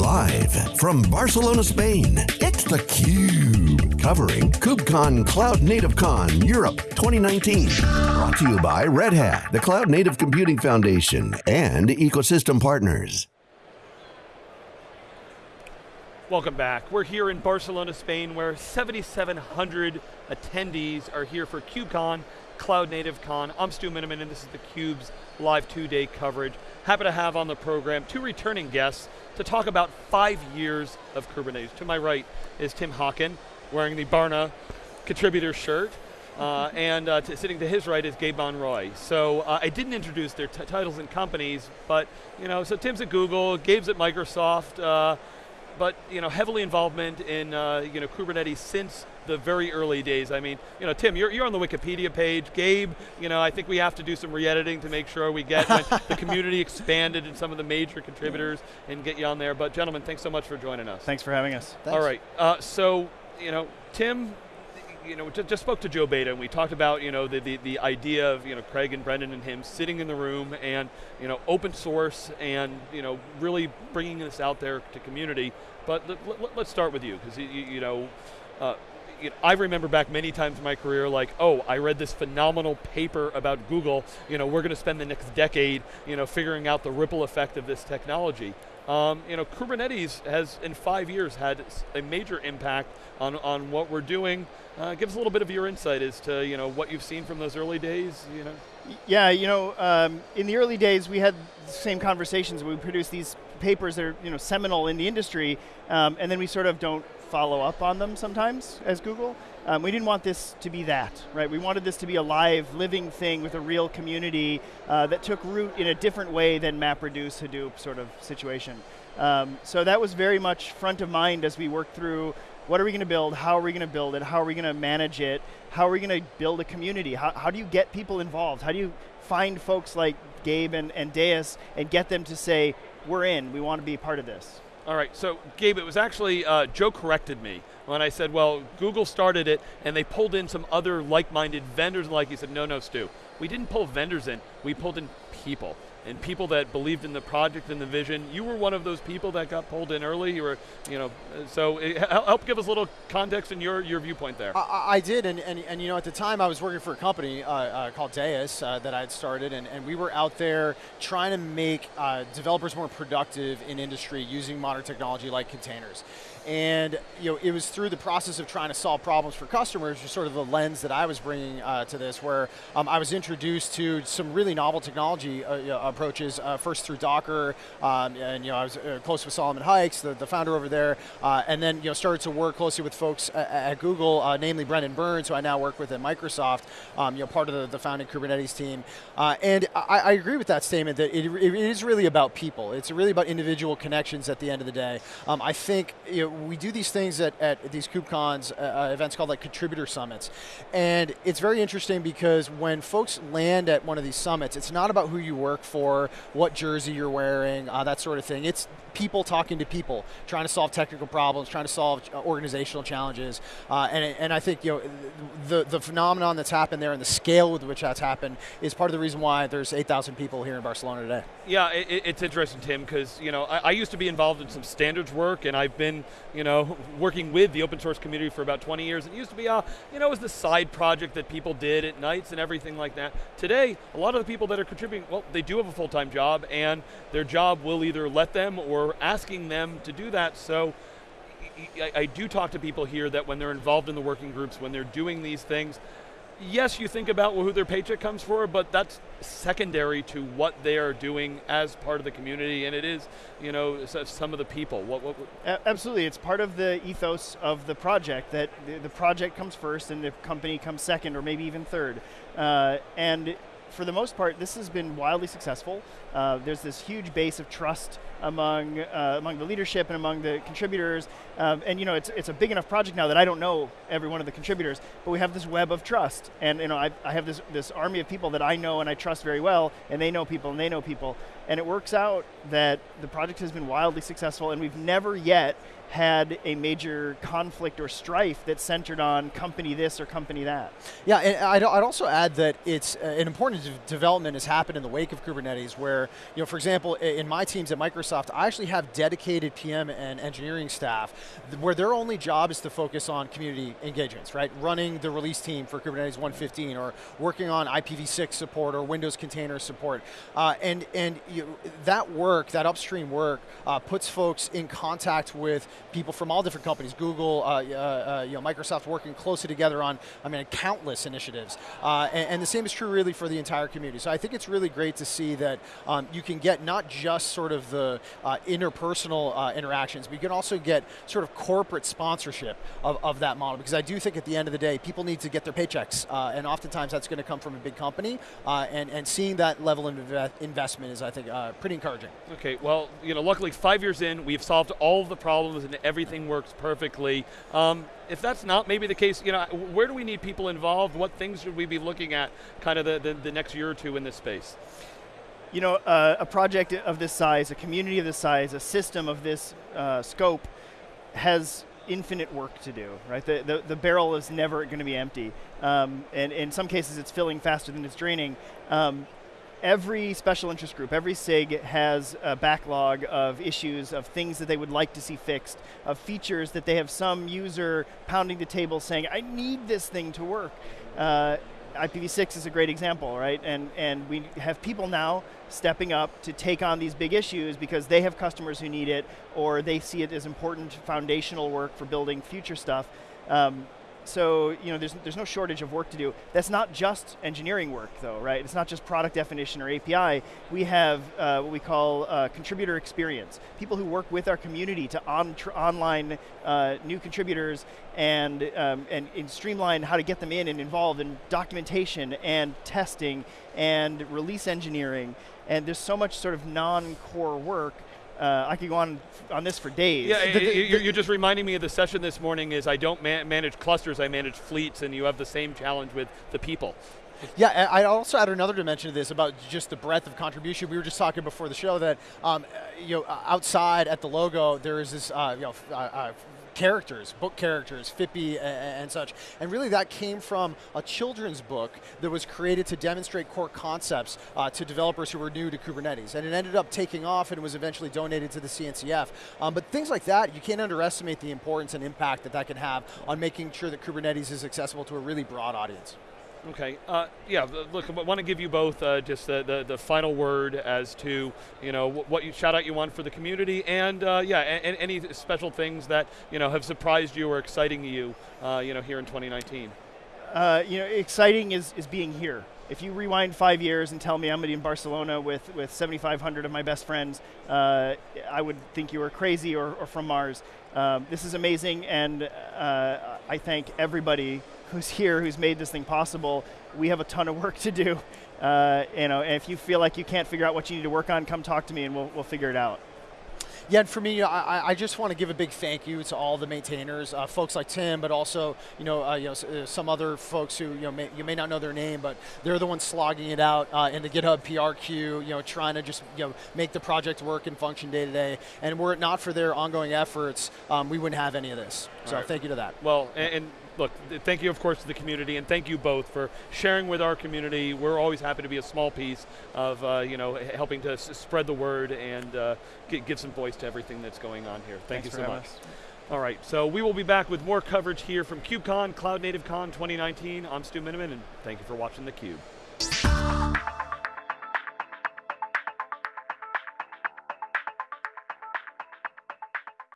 Live from Barcelona, Spain, it's theCUBE. Covering KubeCon Cloud Native Con Europe 2019. Brought to you by Red Hat, the Cloud Native Computing Foundation, and ecosystem partners. Welcome back. We're here in Barcelona, Spain, where 7,700 attendees are here for KubeCon, Cloud Native Con. I'm Stu Miniman, and this is theCUBE's live two-day coverage. Happy to have on the program two returning guests to talk about five years of Kubernetes. To my right is Tim Hockin, wearing the Barna contributor shirt. Uh, and uh, sitting to his right is Gabe Monroy. So uh, I didn't introduce their titles and companies, but you know, so Tim's at Google, Gabe's at Microsoft, uh, but you know, heavily involvement in uh, you know Kubernetes since the very early days. I mean, you know, Tim, you're, you're on the Wikipedia page. Gabe, you know, I think we have to do some re-editing to make sure we get the community expanded and some of the major contributors and get you on there. But gentlemen, thanks so much for joining us. Thanks for having us. Thanks. All right, uh, so, you know, Tim, you know, just spoke to Joe Beda and we talked about, you know, the, the, the idea of, you know, Craig and Brendan and him sitting in the room and, you know, open source and, you know, really bringing this out there to community. But let, us start with you, because, you, you, know, uh, you know, I remember back many times in my career like, oh, I read this phenomenal paper about Google, you know, we're going to spend the next decade, you know, figuring out the ripple effect of this technology. Um, you know, Kubernetes has, in five years, had a major impact on, on what we're doing. Uh, give us a little bit of your insight as to, you know, what you've seen from those early days, you know? Yeah, you know, um, in the early days, we had the same conversations. We produced these papers that are, you know, seminal in the industry, um, and then we sort of don't follow up on them sometimes as Google. Um, we didn't want this to be that, right? We wanted this to be a live, living thing with a real community uh, that took root in a different way than MapReduce, Hadoop sort of situation. Um, so that was very much front of mind as we worked through what are we going to build, how are we going to build it, how are we going to manage it, how are we going to build a community, how, how do you get people involved, how do you find folks like Gabe and, and Deis and get them to say, we're in, we want to be part of this. All right, so Gabe, it was actually, uh, Joe corrected me when I said, well, Google started it and they pulled in some other like-minded vendors and like, he said, no, no, Stu. We didn't pull vendors in, we pulled in people and people that believed in the project and the vision. You were one of those people that got pulled in early. You were, you know, so it, help give us a little context and your, your viewpoint there. I, I did, and, and, and, you know, at the time I was working for a company uh, uh, called Deis uh, that I had started, and, and we were out there trying to make uh, developers more productive in industry using modern technology like containers. And you know, it was through the process of trying to solve problems for customers, sort of the lens that I was bringing uh, to this, where um, I was introduced to some really novel technology uh, you know, approaches, uh, first through Docker, um, and you know, I was uh, close with Solomon Hykes, the, the founder over there, uh, and then you know, started to work closely with folks at, at Google, uh, namely Brendan Burns, who I now work with at Microsoft, um, you know, part of the, the founding Kubernetes team. and I, I, agree with that statement that it, it is really about people. It's really about individual connections at the end of the day. Um, I think you know, we do these things at, at these KubeCons uh, uh, events called like contributor summits. And it's very interesting because when folks land at one of these summits, it's not about who you work for, what jersey you're wearing, uh, that sort of thing. It's people talking to people, trying to solve technical problems, trying to solve uh, organizational challenges. Uh, and, and I think you know the, the phenomenon that's happened there and the scale with which that's happened is part of the reason why there's 8,000 people here in Barcelona today. Yeah, it, it's interesting, Tim, because you know I, I, used to be involved in some standards work, and I've been you know working with the open source community for about 20 years. It used to be uh, you know it was the side project that people did at nights and everything like that. Today, a lot of the people that are contributing, well, they do have a full-time job, and their job will either let them or asking them to do that. So I, I do talk to people here that when they're involved in the working groups, when they're doing these things, yes, you think about who their paycheck comes for, but that's secondary to what they are doing as part of the community, and it is, you know, some of the people. What, what, what? Absolutely, it's part of the ethos of the project that the project comes first and the company comes second, or maybe even third. Uh, and for the most part, this has been wildly successful. Uh, there's this huge base of trust among uh, among the leadership and among the contributors, um, and you know it's it's a big enough project now that I don't know every one of the contributors, but we have this web of trust, and you know I, I have this this army of people that I know and I trust very well, and they know people and they know people, and it works out that the project has been wildly successful, and we've never yet had a major conflict or strife that centered on company this or company that. Yeah, and I'd, I'd also add that it's uh, an important development has happened in the wake of Kubernetes where, you know, for example, in my teams at Microsoft, I actually have dedicated PM and engineering staff where their only job is to focus on community engagements, right? Running the release team for Kubernetes 115 or working on IPv6 support or Windows container support. Uh, and and you, that work, that upstream work, uh, puts folks in contact with people from all different companies, Google, uh, uh, uh, you know, Microsoft working closely together on, I mean, countless initiatives. Uh, and, and, the same is true really for the entire community. So I think it's really great to see that um, you can get not just sort of the uh, interpersonal interactions, but you can also get sort of corporate sponsorship of, of that model. Because I do think at the end of the day, people need to get their paychecks. and oftentimes that's going to come from a big company. and, and seeing that level of investment is, I think, pretty encouraging. Okay, well, you know, luckily five years in, we've solved all of the problems and everything works perfectly. Um, if that's not maybe the case, you know, where do we need people involved? What things should we be looking at kind of the, the, the next year or two in this space? You know, uh, a project of this size, a community of this size, a system of this uh, scope has infinite work to do, right? The, the, the barrel is never going to be empty. Um, and in some cases, it's filling faster than it's draining. Um, every special interest group, every SIG has a backlog of issues, of things that they would like to see fixed, of features that they have some user pounding the table saying, I need this thing to work. Uh, IPv6 is a great example, right? And, and we have people now stepping up to take on these big issues because they have customers who need it or they see it as important foundational work for building future stuff. Um, so you know, there's, there's no shortage of work to do. That's not just engineering work though, right? It's not just product definition or API. We have uh, what we call uh, contributor experience. People who work with our community to on online uh, new contributors and, um, and, and streamline how to get them in and involved in documentation and testing and release engineering. And there's so much sort of non-core work uh, I could go on on this for days. Yeah, the, the, you're, you're, just reminding me of the session this morning is I don't ma manage clusters, I manage fleets, and you have the same challenge with the people. Yeah, I also add another dimension to this about just the breadth of contribution. We were just talking before the show that um, you know outside at the logo there is this uh, you know uh, uh characters, book characters, Phippy and, and, such. And really that came from a children's book that was created to demonstrate core concepts uh, to developers who were new to Kubernetes. And it ended up taking off and was eventually donated to the CNCF. Um, but things like that, you can't underestimate the importance and impact that that can have on making sure that Kubernetes is accessible to a really broad audience. Okay. Uh, yeah. Look, I want to give you both uh, just the, the, the final word as to you know what you shout out you want for the community, and uh, yeah, and, any special things that you know have surprised you or exciting you, uh, you know, here in 2019. Uh, you know, exciting is is being here. If you rewind five years and tell me I'm going to be in Barcelona with, with 7,500 of my best friends, uh, I would think you were crazy or, or from Mars. Um, this is amazing, and I thank everybody who's here, who's made this thing possible. We have a ton of work to do. Uh, you know, and if you feel like you can't figure out what you need to work on, come talk to me and we'll, we'll figure it out. Yeah, and for me, I, I just want to give a big thank you to all the maintainers, uh, folks like Tim, but also you know, uh, you know uh, some other folks who you know may, you may not know their name, but they're the ones slogging it out uh, in the GitHub PR queue, you know, trying to just you know make the project work and function day to day. And were it not for their ongoing efforts, um, we wouldn't have any of this. So right. thank you to that. Well, and, and look, thank you, of course, to the community, and thank you both for sharing with our community. We're always happy to be a small piece of, uh, you know, helping to spread the word and uh, give some voice to everything that's going on here. Thank Thanks you so much. Us. All right, so we will be back with more coverage here from KubeCon, Cloud Native Con 2019. I'm Stu Miniman, and thank you for watching theCUBE.